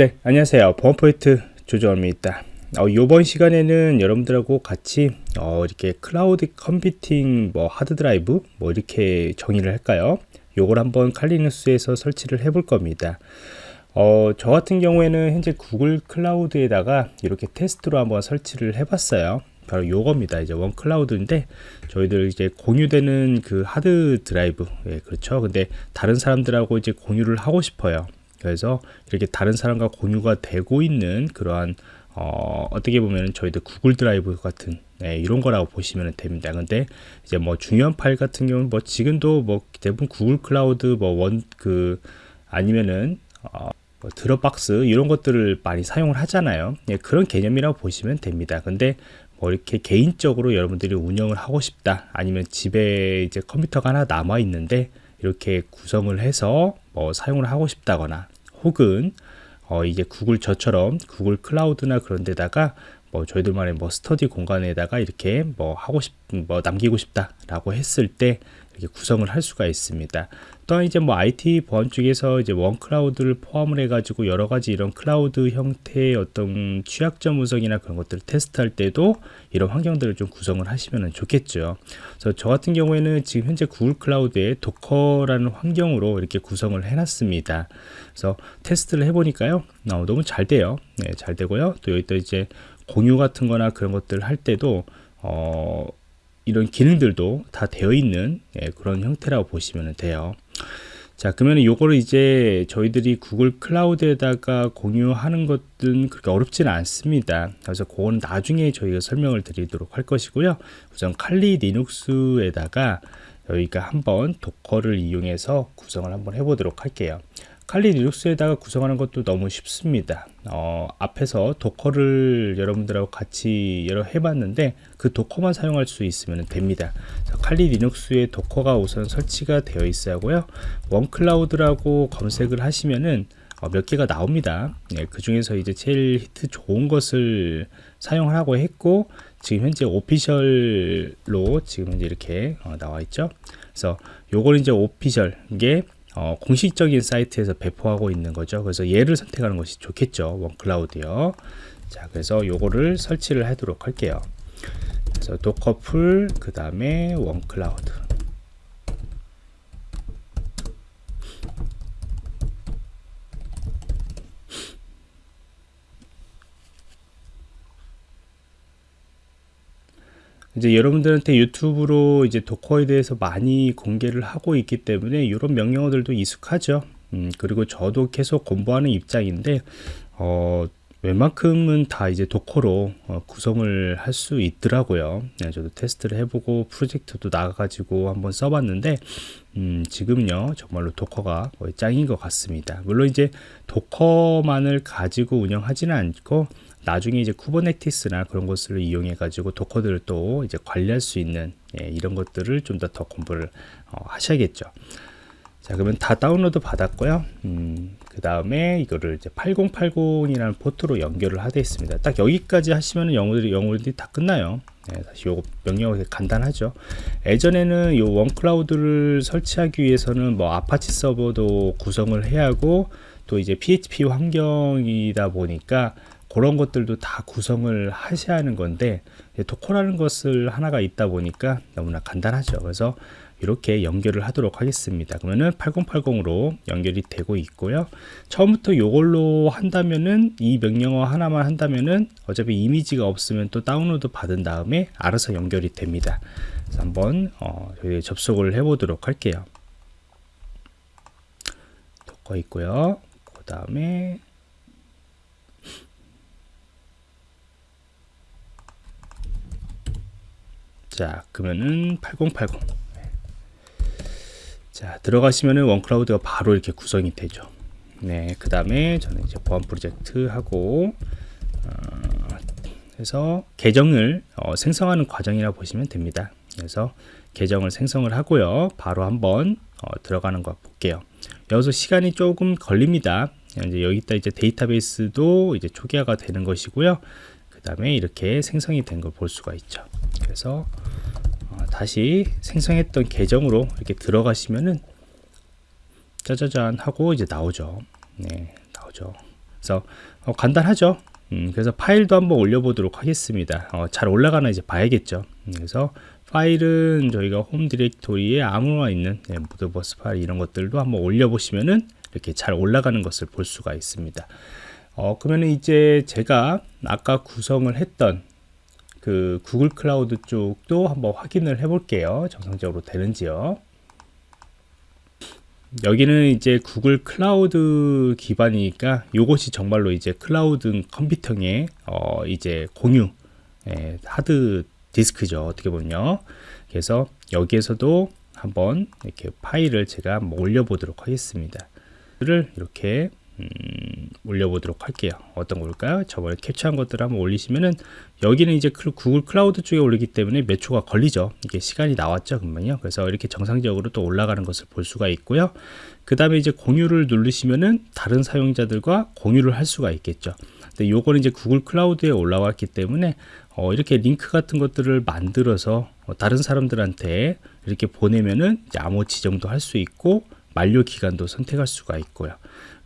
네, 안녕하세요. 보안프로젝트 조정원입니다. 어, 이번 시간에는 여러분들하고 같이 어, 이렇게 클라우드 컴퓨팅 뭐 하드드라이브 뭐 이렇게 정의를 할까요? 요걸 한번 칼리누스에서 설치를 해볼 겁니다. 어, 저 같은 경우에는 현재 구글 클라우드에다가 이렇게 테스트로 한번 설치를 해 봤어요. 바로 요겁니다. 이제 ownCloud인데 저희들 이제 공유되는 그 하드 드라이브 예, 그렇죠. 근데 다른 사람들하고 이제 공유를 하고 싶어요. 그래서 이렇게 다른 사람과 공유가 되고 있는 그러한 어, 어떻게 보면 저희들 구글 드라이브 같은 네, 이런 거라고 보시면 됩니다. 근데 이제 뭐 중요한 파일 같은 경우는 뭐 지금도 뭐 대부분 구글 클라우드 뭐 원 그 아니면은 어, 뭐 드롭박스 이런 것들을 많이 사용을 하잖아요. 네, 그런 개념이라고 보시면 됩니다. 근데 뭐 이렇게 개인적으로 여러분들이 운영을 하고 싶다 아니면 집에 이제 컴퓨터가 하나 남아 있는데 이렇게 구성을 해서 뭐 사용을 하고 싶다거나 혹은 어 이제 구글 저처럼 구글 클라우드나 그런 데다가 뭐 저희들만의 뭐 스터디 공간에다가 이렇게 뭐 하고 싶, 뭐 남기고 싶다라고 했을 때 이렇게 구성을 할 수가 있습니다. 또한 이제 뭐 IT 보안 쪽에서 이제 ownCloud를 포함을 해가지고 여러 가지 이런 클라우드 형태의 어떤 취약점 분석이나 그런 것들을 테스트할 때도 이런 환경들을 좀 구성을 하시면 좋겠죠. 그래서 저 같은 경우에는 지금 현재 구글 클라우드에 도커라는 환경으로 이렇게 구성을 해놨습니다. 그래서 테스트를 해보니까요, 어, 너무 잘 돼요. 네, 잘 되고요. 또 여기 또 이제 공유 같은 거나 그런 것들 할 때도 어, 이런 기능들도 다 되어 있는 예, 그런 형태라고 보시면 돼요. 자 그러면 요거를 이제 저희들이 구글 클라우드에다가 공유하는 것은 그렇게 어렵지는 않습니다. 그래서 그거는 나중에 저희가 설명을 드리도록 할 것이고요. 우선 칼리 리눅스에다가 저희가 한번 Docker를 이용해서 구성을 한번 해보도록 할게요 칼리 리눅스에다가 구성하는 것도 너무 쉽습니다. 어, 앞에서 Docker를 여러분들하고 같이 여러 해봤는데 그 Docker만 사용할 수 있으면 됩니다. 칼리 리눅스에 도커가 우선 설치가 되어 있어야 하고요. ownCloud라고 검색을 하시면은 어, 몇 개가 나옵니다. 네, 그 중에서 이제 제일 히트 좋은 것을 사용을 하고 했고 지금 현재 오피셜로 지금 이제 이렇게 어, 나와 있죠. 그래서 요걸 이제 오피셜 이게 어, 공식적인 사이트에서 배포하고 있는 거죠. 그래서 얘를 선택하는 것이 좋겠죠. 원클라우드요. 자, 그래서 요거를 설치를 하도록 할게요. 그래서 도커풀 그 다음에 원클라우드 이제 여러분들한테 유튜브로 이제 도커에 대해서 많이 공개를 하고 있기 때문에 이런 명령어들도 익숙하죠. 음, 그리고 저도 계속 공부하는 입장인데 어, 웬만큼은 다 이제 도커로 어, 구성을 할 수 있더라고요. 네, 저도 테스트를 해보고 프로젝트도 나가가지고 한번 써봤는데 음, 지금요 정말로 도커가 거의 짱인 것 같습니다. 물론 이제 도커만을 가지고 운영하지는 않고 나중에 이제 Kubernetes나 그런 것을 이용해 가지고 Docker들을 또 이제 관리할 수 있는 예, 이런 것들을 좀 더 더 공부를 어, 하셔야겠죠. 자 그러면 다 다운로드 받았고요. 음, 그 다음에 이거를 이제 8080이라는 포트로 연결을 하되 있습니다. 딱 여기까지 하시면 명령어들이 명령어들이 다 끝나요. 네, 사실 요거 명령어가 간단하죠. 예전에는 요 ownCloud를 설치하기 위해서는 뭐 아파치 서버도 구성을 해야 하고 또 이제 PHP 환경이다 보니까 그런 것들도 다 구성을 하셔야 하는 건데 도커라는 것을 하나가 있다 보니까 너무나 간단하죠 그래서 이렇게 연결을 하도록 하겠습니다. 그러면은 8080으로 연결이 되고 있고요. 처음부터 이걸로 한다면은 이 명령어 하나만 한다면은 어차피 이미지가 없으면 또 다운로드 받은 다음에 알아서 연결이 됩니다. 그래서 한번 어, 접속을 해 보도록 할게요. 도커 있고요. 그 다음에 자 그러면은 8080 자 들어가시면은 원클라우드가 바로 이렇게 구성이 되죠. 네 그 다음에 저는 이제 보안 프로젝트 하고 어, 해서 계정을 어, 생성하는 과정이라 보시면 됩니다. 그래서 계정을 생성을 하고요. 바로 한번 어, 들어가는 거 볼게요. 여기서 시간이 조금 걸립니다. 이제 여기다 이제 데이터베이스도 이제 초기화가 되는 것이고요. 그 다음에 이렇게 생성이 된 걸 볼 수가 있죠. 그래서 어, 다시 생성했던 계정으로 이렇게 들어가시면은 짜자잔 하고 이제 나오죠 네 나오죠 그래서 어, 간단하죠. 음, 그래서 파일도 한번 올려보도록 하겠습니다. 어, 잘 올라가나 이제 봐야겠죠. 음, 그래서 파일은 저희가 홈 디렉토리에 아무나 있는 네, Modbus 파일 이런 것들도 한번 올려보시면은 이렇게 잘 올라가는 것을 볼 수가 있습니다. 어, 그러면 이제 제가 아까 구성을 했던 그 구글 클라우드 쪽도 한번 확인을 해 볼게요. 정상적으로 되는지요. 여기는 이제 구글 클라우드 기반이니까 이것이 정말로 이제 클라우드 컴퓨터의 어 이제 공유 예, 하드 디스크죠 어떻게 보면요 그래서 여기에서도 한번 이렇게 파일을 제가 한번 올려보도록 하겠습니다 를 이렇게 음, 올려보도록 할게요. 어떤 걸까요? 저번에 캡처한 것들을 한번 올리시면은 여기는 이제 구글 클라우드 쪽에 올리기 때문에 몇 초가 걸리죠. 이게 시간이 나왔죠, 금방요. 그래서 이렇게 정상적으로 또 올라가는 것을 볼 수가 있고요. 그 다음에 이제 공유를 누르시면은 다른 사용자들과 공유를 할 수가 있겠죠. 근데 요거는 이제 구글 클라우드에 올라왔기 때문에 어, 이렇게 링크 같은 것들을 만들어서 어, 다른 사람들한테 이렇게 보내면은 암호 지정도 할 수 있고 만료 기간도 선택할 수가 있고요.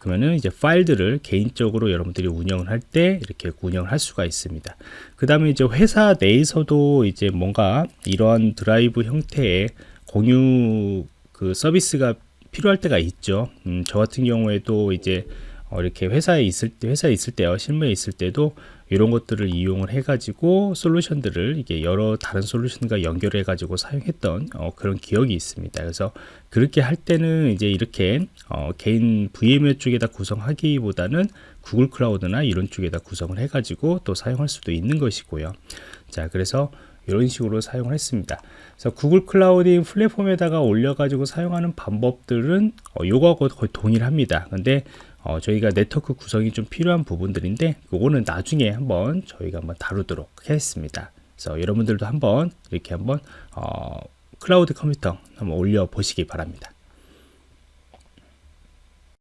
그러면은 이제 파일들을 개인적으로 여러분들이 운영을 할 때 이렇게 운영을 할 수가 있습니다. 그 다음에 이제 회사 내에서도 이제 뭔가 이러한 드라이브 형태의 공유 그 서비스가 필요할 때가 있죠. 음, 저 같은 경우에도 이제 어, 이렇게 회사에 있을 때 회사에 있을 때요 실무에 있을 때도 이런 것들을 이용을 해가지고 솔루션들을 이게 여러 다른 솔루션과 연결해 가지고 사용했던 어, 그런 기억이 있습니다. 그래서 그렇게 할 때는 이제 이렇게 어, 개인 VMware 쪽에다 구성하기보다는 구글 클라우드나 이런 쪽에다 구성을 해가지고 또 사용할 수도 있는 것이고요. 자, 그래서 이런 식으로 사용을 했습니다. 그래서 구글 클라우드 플랫폼에다가 올려가지고 사용하는 방법들은 어, 요거하고 거의 동일합니다. 근데 어, 저희가 네트워크 구성이 좀 필요한 부분들인데 그거는 나중에 한번 저희가 한번 다루도록 하겠습니다. 그래서 여러분들도 한번 이렇게 한번 어, 클라우드 컴퓨터 한번 올려 보시기 바랍니다.